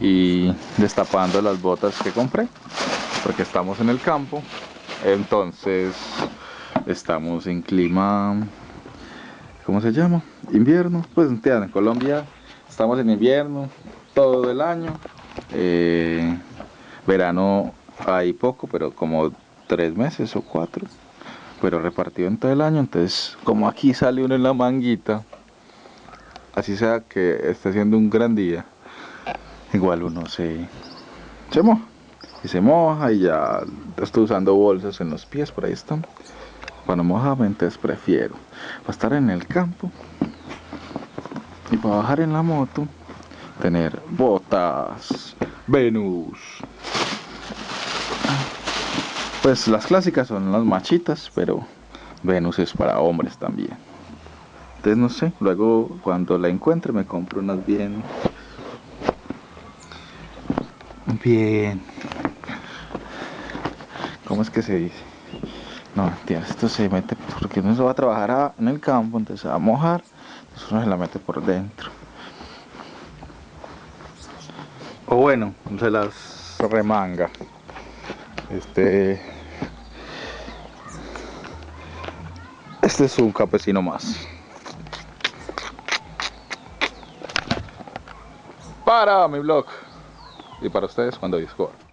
y destapando las botas que compré porque estamos en el campo. Entonces estamos en clima ¿cómo se llama? invierno. Pues en Colombia estamos en invierno todo el año. Eh, verano hay poco pero como tres meses o cuatro pero repartido en todo el año. Entonces como aquí sale uno en la manguita así sea que esté haciendo un gran día igual uno se se moja. y se moja y ya estoy usando bolsas en los pies por ahí están. Cuando mojame entonces prefiero. Para estar en el campo y para bajar en la moto tener botas Venus. Pues las clásicas son las machitas pero Venus es para hombres también. Entonces no sé luego cuando la encuentre me compro unas bien bien. ¿cómo es que se dice? no, tío, esto se mete porque uno se va a trabajar en el campo entonces se va a mojar entonces uno se la mete por dentro. O bueno, se las remanga. Este este es un campesino más. Para mi blog y para ustedes cuando Discord